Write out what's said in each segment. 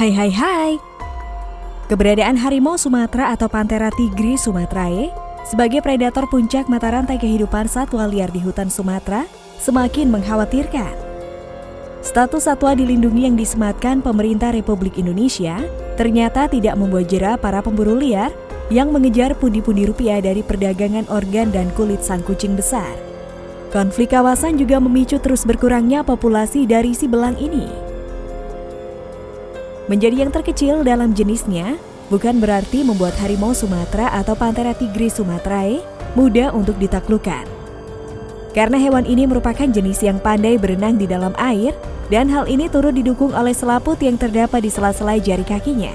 Hai hai hai. Keberadaan harimau Sumatera atau Panthera tigris sumatrae sebagai predator puncak mata rantai kehidupan satwa liar di hutan Sumatera semakin mengkhawatirkan. Status satwa dilindungi yang disematkan pemerintah Republik Indonesia ternyata tidak membuat jera para pemburu liar yang mengejar pundi-pundi rupiah dari perdagangan organ dan kulit sang kucing besar. Konflik kawasan juga memicu terus berkurangnya populasi dari si belang ini. Menjadi yang terkecil dalam jenisnya, bukan berarti membuat harimau Sumatera atau Panthera tigris sumatrae mudah untuk ditaklukkan. Karena hewan ini merupakan jenis yang pandai berenang di dalam air, dan hal ini turut didukung oleh selaput yang terdapat di sela-sela jari kakinya.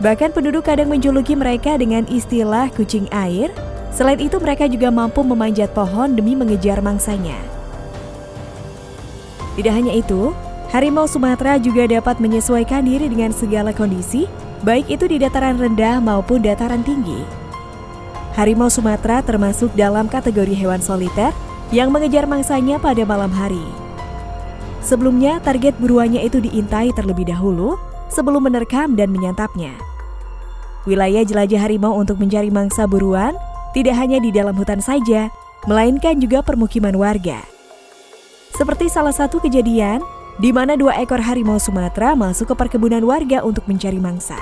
Bahkan penduduk kadang menjuluki mereka dengan istilah kucing air, selain itu mereka juga mampu memanjat pohon demi mengejar mangsanya. Tidak hanya itu, Harimau Sumatera juga dapat menyesuaikan diri dengan segala kondisi, baik itu di dataran rendah maupun dataran tinggi. Harimau Sumatera termasuk dalam kategori hewan soliter yang mengejar mangsanya pada malam hari. Sebelumnya, target buruannya itu diintai terlebih dahulu sebelum menerkam dan menyantapnya. Wilayah jelajah harimau untuk mencari mangsa buruan tidak hanya di dalam hutan saja, melainkan juga permukiman warga. Seperti salah satu kejadian di mana dua ekor harimau Sumatera masuk ke perkebunan warga untuk mencari mangsa.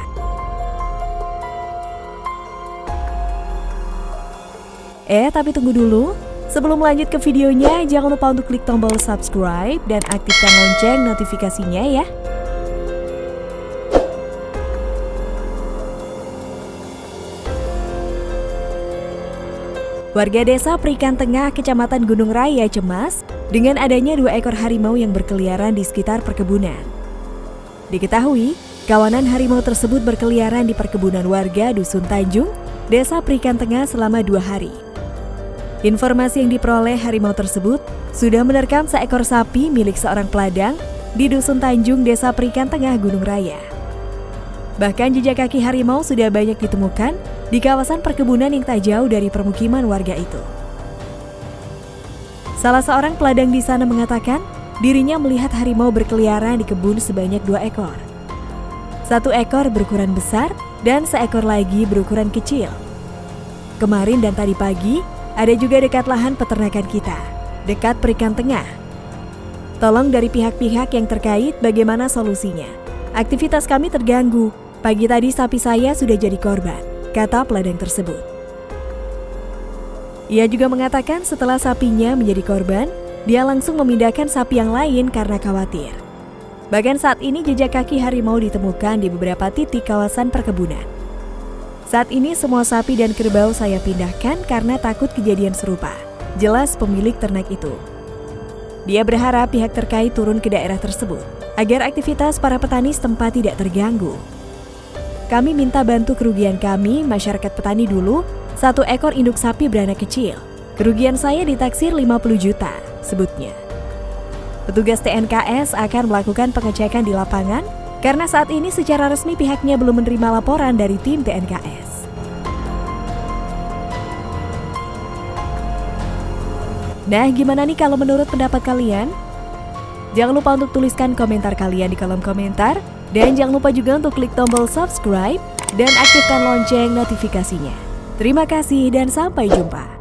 Eh, tapi tunggu dulu. Sebelum lanjut ke videonya, jangan lupa untuk klik tombol subscribe dan aktifkan lonceng notifikasinya ya. Warga desa Perikan Tengah, Kecamatan Gunung Raya cemas dengan adanya dua ekor harimau yang berkeliaran di sekitar perkebunan. Diketahui, kawanan harimau tersebut berkeliaran di perkebunan warga Dusun Tanjung, Desa Perikan Tengah selama dua hari. Informasi yang diperoleh harimau tersebut sudah menerkam seekor sapi milik seorang peladang di Dusun Tanjung, Desa Perikan Tengah, Gunung Raya. Bahkan jejak kaki harimau sudah banyak ditemukan di kawasan perkebunan yang tak jauh dari permukiman warga itu. Salah seorang peladang di sana mengatakan dirinya melihat harimau berkeliaran di kebun sebanyak dua ekor. Satu ekor berukuran besar dan seekor lagi berukuran kecil. Kemarin dan tadi pagi ada juga dekat lahan peternakan kita, dekat perikan tengah. Tolong dari pihak-pihak yang terkait bagaimana solusinya. Aktivitas kami terganggu, Pagi tadi sapi saya sudah jadi korban, kata peladang tersebut. Ia juga mengatakan setelah sapinya menjadi korban, dia langsung memindahkan sapi yang lain karena khawatir. Bahkan saat ini jejak kaki harimau ditemukan di beberapa titik kawasan perkebunan. Saat ini semua sapi dan kerbau saya pindahkan karena takut kejadian serupa. Jelas pemilik ternak itu. Dia berharap pihak terkait turun ke daerah tersebut agar aktivitas para petani setempat tidak terganggu. Kami minta bantu kerugian kami, masyarakat petani dulu, satu ekor induk sapi beranak kecil. Kerugian saya ditaksir 50 juta, sebutnya. Petugas TNKS akan melakukan pengecekan di lapangan karena saat ini secara resmi pihaknya belum menerima laporan dari tim TNKS. Nah, gimana nih kalau menurut pendapat kalian? Jangan lupa untuk tuliskan komentar kalian di kolom komentar. Dan jangan lupa juga untuk klik tombol subscribe dan aktifkan lonceng notifikasinya. Terima kasih dan sampai jumpa.